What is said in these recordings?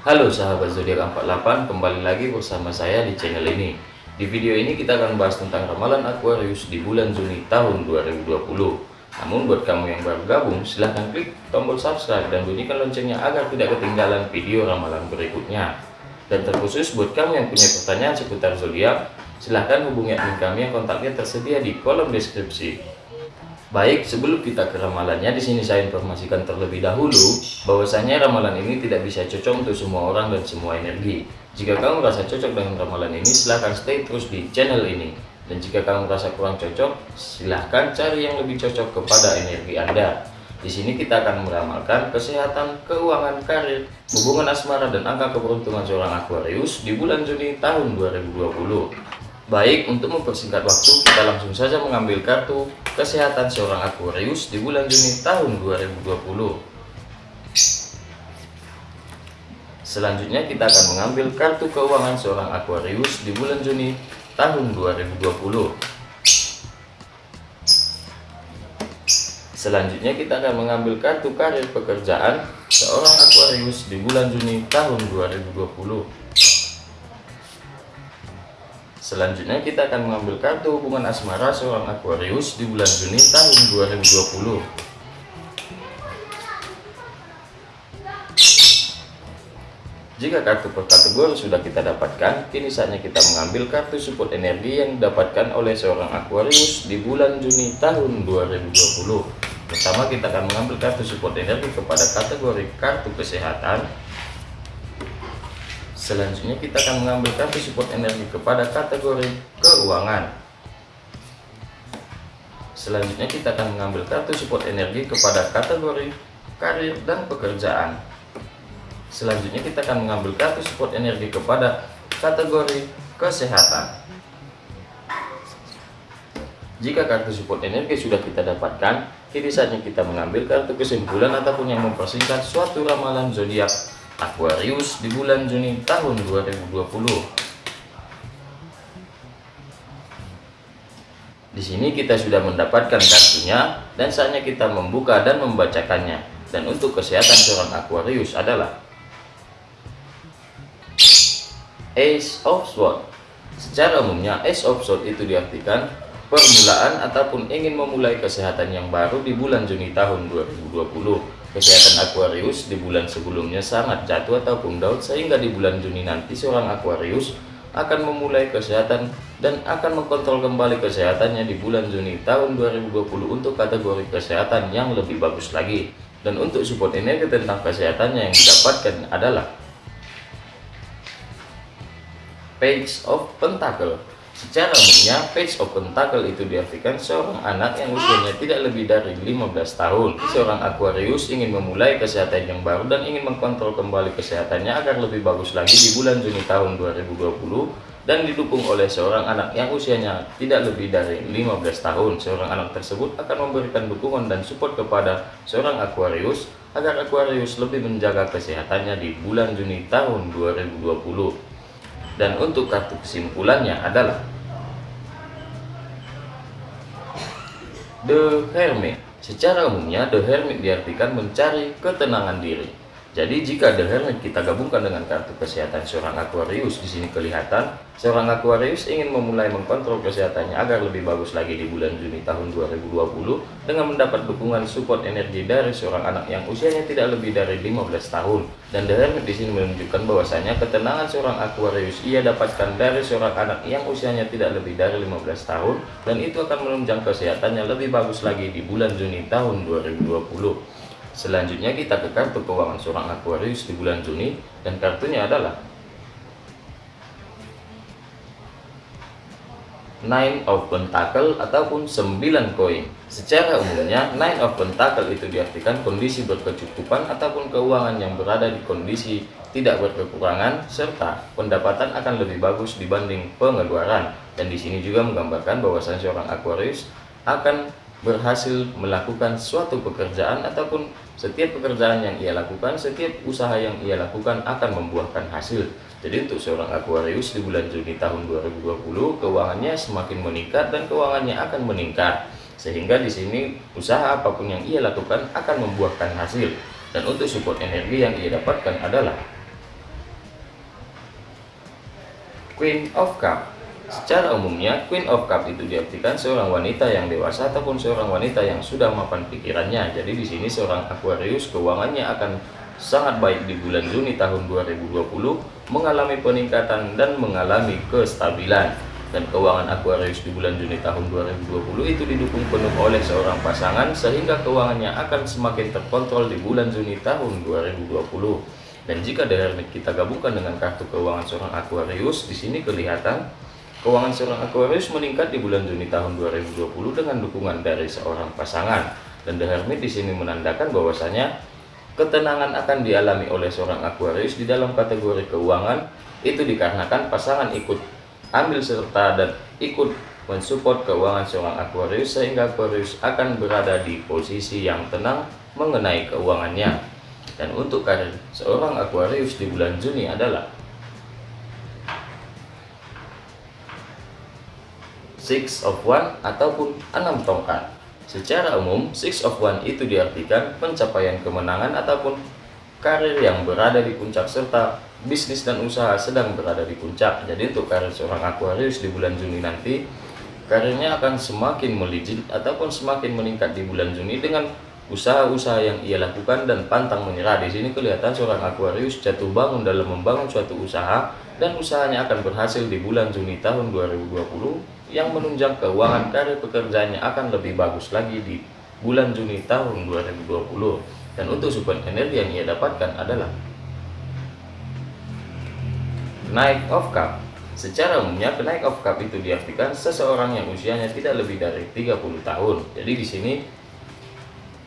Halo sahabat zodiak 48, kembali lagi bersama saya di channel ini. Di video ini kita akan bahas tentang ramalan Aquarius di bulan Juni tahun 2020. Namun buat kamu yang baru gabung, silahkan klik tombol subscribe dan bunyikan loncengnya agar tidak ketinggalan video ramalan berikutnya. Dan terkhusus buat kamu yang punya pertanyaan seputar zodiak, silahkan hubungi admin kami yang kontaknya tersedia di kolom deskripsi. Baik, sebelum kita ke ramalannya, di sini saya informasikan terlebih dahulu bahwasanya ramalan ini tidak bisa cocok untuk semua orang dan semua energi. Jika kamu merasa cocok dengan ramalan ini, silahkan stay terus di channel ini. Dan jika kamu merasa kurang cocok, silahkan cari yang lebih cocok kepada energi Anda. Di sini kita akan meramalkan kesehatan, keuangan, karir, hubungan asmara, dan angka keberuntungan seorang Aquarius di bulan Juni tahun 2020. Baik, untuk mempersingkat waktu, kita langsung saja mengambil kartu kesehatan seorang Aquarius di bulan Juni tahun 2020. Selanjutnya kita akan mengambil kartu keuangan seorang Aquarius di bulan Juni tahun 2020. Selanjutnya kita akan mengambil kartu karir pekerjaan seorang Aquarius di bulan Juni tahun 2020. Selanjutnya kita akan mengambil kartu hubungan asmara seorang Aquarius di bulan Juni tahun 2020. Jika kartu per kategori sudah kita dapatkan, kini saatnya kita mengambil kartu support energi yang didapatkan oleh seorang Aquarius di bulan Juni tahun 2020. Pertama kita akan mengambil kartu support energi kepada kategori kartu kesehatan, Selanjutnya kita akan mengambil kartu support energi kepada kategori keuangan. Selanjutnya kita akan mengambil kartu support energi kepada kategori karir dan pekerjaan. Selanjutnya kita akan mengambil kartu support energi kepada kategori kesehatan. Jika kartu support energi sudah kita dapatkan, kini saatnya kita mengambil kartu kesimpulan ataupun yang mempersingkat suatu ramalan zodiak Aquarius di bulan Juni tahun 2020. Di sini kita sudah mendapatkan kartunya dan saatnya kita membuka dan membacakannya. Dan untuk kesehatan seorang Aquarius adalah Ace of Swords. Secara umumnya Ace of Swords itu diartikan permulaan ataupun ingin memulai kesehatan yang baru di bulan Juni tahun 2020 Kesehatan Aquarius di bulan sebelumnya sangat jatuh ataupun down sehingga di bulan Juni nanti seorang Aquarius akan memulai kesehatan dan akan mengkontrol kembali kesehatannya di bulan Juni tahun 2020 untuk kategori kesehatan yang lebih bagus lagi. Dan untuk support energi tentang kesehatannya yang didapatkan adalah Page of Pentacle Secara umumnya, page of pentacle itu diartikan seorang anak yang usianya tidak lebih dari 15 tahun. Seorang Aquarius ingin memulai kesehatan yang baru dan ingin mengkontrol kembali kesehatannya agar lebih bagus lagi di bulan Juni tahun 2020 dan didukung oleh seorang anak yang usianya tidak lebih dari 15 tahun. Seorang anak tersebut akan memberikan dukungan dan support kepada seorang Aquarius agar Aquarius lebih menjaga kesehatannya di bulan Juni tahun 2020 dan untuk kartu kesimpulannya adalah The Hermit. Secara umumnya The Hermit diartikan mencari ketenangan diri jadi jika The kita gabungkan dengan kartu kesehatan seorang Aquarius di sini kelihatan seorang Aquarius ingin memulai mengkontrol kesehatannya agar lebih bagus lagi di bulan Juni tahun 2020 dengan mendapat dukungan support energi dari seorang anak yang usianya tidak lebih dari 15 tahun. Dan The Hermit di sini menunjukkan bahwasanya ketenangan seorang Aquarius ia dapatkan dari seorang anak yang usianya tidak lebih dari 15 tahun dan itu akan menunjang kesehatannya lebih bagus lagi di bulan Juni tahun 2020. Selanjutnya kita ke kartu keuangan seorang Aquarius di bulan Juni dan kartunya adalah Nine of Pentacle ataupun 9 koin. Secara umumnya, Nine of Pentacle itu diartikan kondisi berkecukupan ataupun keuangan yang berada di kondisi tidak berkekurangan serta pendapatan akan lebih bagus dibanding pengeluaran. Dan di sini juga menggambarkan bahwasan seorang Aquarius akan berhasil melakukan suatu pekerjaan ataupun setiap pekerjaan yang ia lakukan, setiap usaha yang ia lakukan akan membuahkan hasil. Jadi untuk seorang Aquarius di bulan Juni tahun 2020, keuangannya semakin meningkat dan keuangannya akan meningkat. Sehingga di sini usaha apa pun yang ia lakukan akan membuahkan hasil. Dan untuk support energi yang ia dapatkan adalah Queen of Cups. Secara umumnya, Queen of Cup itu diartikan seorang wanita yang dewasa ataupun seorang wanita yang sudah mapan pikirannya. Jadi di sini seorang Aquarius keuangannya akan sangat baik di bulan Juni tahun 2020, mengalami peningkatan dan mengalami kestabilan. Dan keuangan Aquarius di bulan Juni tahun 2020 itu didukung penuh oleh seorang pasangan sehingga keuangannya akan semakin terkontrol di bulan Juni tahun 2020. Dan jika dari kita gabungkan dengan kartu keuangan seorang Aquarius, di sini kelihatan Keuangan seorang Aquarius meningkat di bulan Juni tahun 2020 dengan dukungan dari seorang pasangan. Dan The Hermit di sini menandakan bahwasanya ketenangan akan dialami oleh seorang Aquarius di dalam kategori keuangan itu dikarenakan pasangan ikut ambil serta dan ikut mensupport keuangan seorang Aquarius sehingga Aquarius akan berada di posisi yang tenang mengenai keuangannya. Dan untuk karir seorang Aquarius di bulan Juni adalah six of one ataupun enam tongkat. Secara umum, six of one itu diartikan pencapaian kemenangan ataupun karir yang berada di puncak serta bisnis dan usaha sedang berada di puncak. Jadi untuk karir seorang Aquarius di bulan Juni nanti, karirnya akan semakin melejit ataupun semakin meningkat di bulan Juni dengan usaha-usaha yang ia lakukan dan pantang menyerah. Di sini kelihatan seorang Aquarius jatuh bangun dalam membangun suatu usaha dan usahanya akan berhasil di bulan Juni tahun 2020 yang menunjang keuangan karir pekerjaannya akan lebih bagus lagi di bulan Juni tahun 2020 dan untuk support energi yang ia dapatkan adalah naik of cup. Secara umumnya kenaik of cup itu diartikan seseorang yang usianya tidak lebih dari 30 tahun. Jadi di sini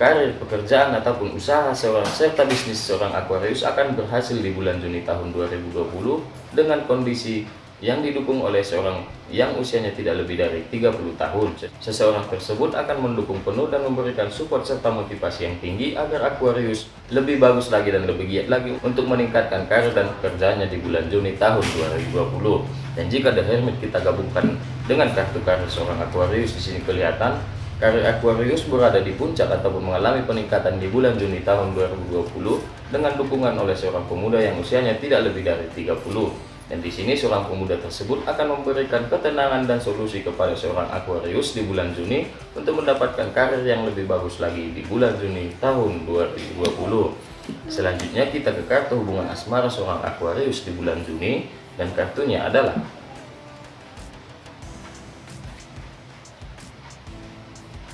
karir pekerjaan ataupun usaha seorang serta bisnis seorang Aquarius akan berhasil di bulan Juni tahun 2020 dengan kondisi yang didukung oleh seorang yang usianya tidak lebih dari 30 tahun. Seseorang tersebut akan mendukung penuh dan memberikan support serta motivasi yang tinggi agar Aquarius lebih bagus lagi dan lebih giat lagi untuk meningkatkan karir dan pekerjaannya di bulan Juni tahun 2020. Dan jika The Hermit kita gabungkan dengan kartu karir seorang Aquarius di sini kelihatan karir Aquarius berada di puncak ataupun mengalami peningkatan di bulan Juni tahun 2020 dengan dukungan oleh seorang pemuda yang usianya tidak lebih dari 30 dan di sini seorang pemuda tersebut akan memberikan ketenangan dan solusi kepada seorang Aquarius di bulan Juni untuk mendapatkan karir yang lebih bagus lagi di bulan Juni tahun 2020. Selanjutnya kita ke kartu hubungan asmara seorang Aquarius di bulan Juni dan kartunya adalah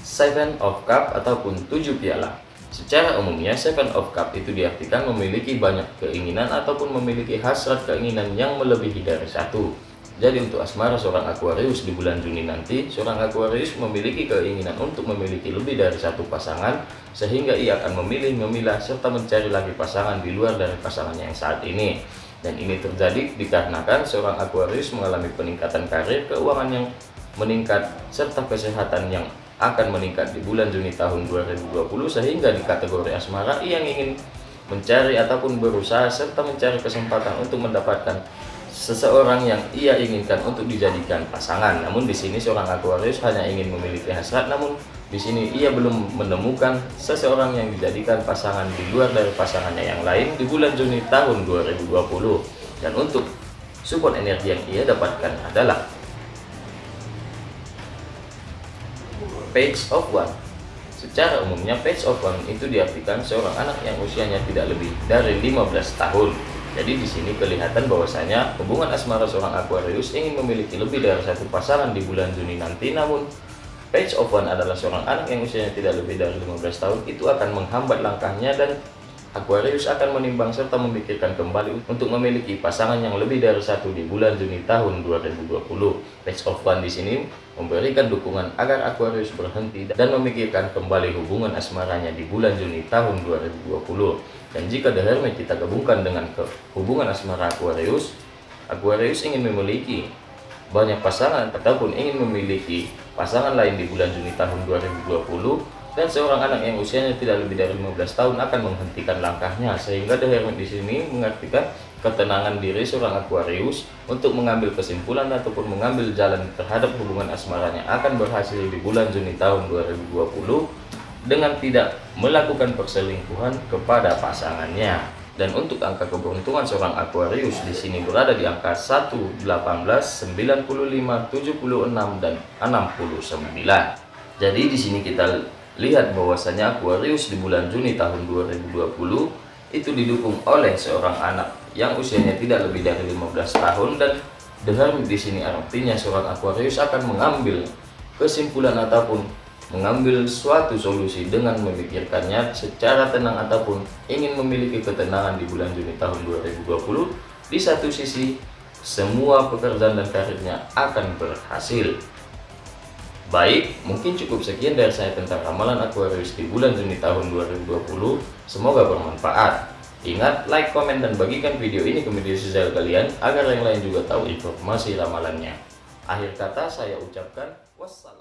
Seven of Cup ataupun tujuh piala. Secara umumnya, Seven of Cup itu diartikan memiliki banyak keinginan ataupun memiliki hasrat keinginan yang melebihi dari satu. Jadi untuk asmara seorang Aquarius di bulan Juni nanti, seorang Aquarius memiliki keinginan untuk memiliki lebih dari satu pasangan, sehingga ia akan memilih, memilah, serta mencari lagi pasangan di luar dari pasangan yang saat ini. Dan ini terjadi dikarenakan seorang Aquarius mengalami peningkatan karir, keuangan yang meningkat, serta kesehatan yang akan meningkat di bulan Juni tahun 2020 sehingga di kategori asmara yang ingin mencari ataupun berusaha serta mencari kesempatan untuk mendapatkan seseorang yang ia inginkan untuk dijadikan pasangan. Namun di sini seorang Aquarius hanya ingin memiliki hasrat namun di sini ia belum menemukan seseorang yang dijadikan pasangan di luar dari pasangannya yang lain di bulan Juni tahun 2020. Dan untuk support energi yang ia dapatkan adalah page of one Secara umumnya page of one itu diartikan seorang anak yang usianya tidak lebih dari 15 tahun. Jadi di sini kelihatan bahwasanya hubungan asmara seorang Aquarius ingin memiliki lebih dari satu pasangan di bulan Juni nanti. Namun page of one adalah seorang anak yang usianya tidak lebih dari 15 tahun itu akan menghambat langkahnya dan Aquarius akan menimbang serta memikirkan kembali untuk memiliki pasangan yang lebih dari satu di bulan Juni tahun 2020. Page of One di sini memberikan dukungan agar Aquarius berhenti dan memikirkan kembali hubungan asmaranya di bulan Juni tahun 2020. Dan jika The Hermit kita gabungkan dengan hubungan asmara Aquarius, Aquarius ingin memiliki banyak pasangan ataupun ingin memiliki pasangan lain di bulan Juni tahun 2020 dan seorang anak yang usianya tidak lebih dari 15 tahun akan menghentikan langkahnya sehingga The Hermit di sini mengartikan ketenangan diri seorang Aquarius untuk mengambil kesimpulan ataupun mengambil jalan terhadap hubungan asmaranya akan berhasil di bulan Juni tahun 2020 dengan tidak melakukan perselingkuhan kepada pasangannya Dan untuk angka keberuntungan seorang Aquarius di sini berada di angka 1, 18, 95, 76 dan 69. Jadi di sini kita lihat bahwasanya Aquarius di bulan Juni tahun 2020 itu didukung oleh seorang anak yang usianya tidak lebih dari 15 tahun dan dengan di sini artinya seorang Aquarius akan mengambil kesimpulan ataupun mengambil suatu solusi dengan memikirkannya secara tenang ataupun ingin memiliki ketenangan di bulan Juni tahun 2020 di satu sisi semua pekerjaan dan karirnya akan berhasil baik mungkin cukup sekian dari saya tentang ramalan Aquarius di bulan Juni tahun 2020 semoga bermanfaat. Ingat like komen dan bagikan video ini ke media sosial kalian agar yang lain juga tahu informasi ramalannya. Akhir kata saya ucapkan wassalam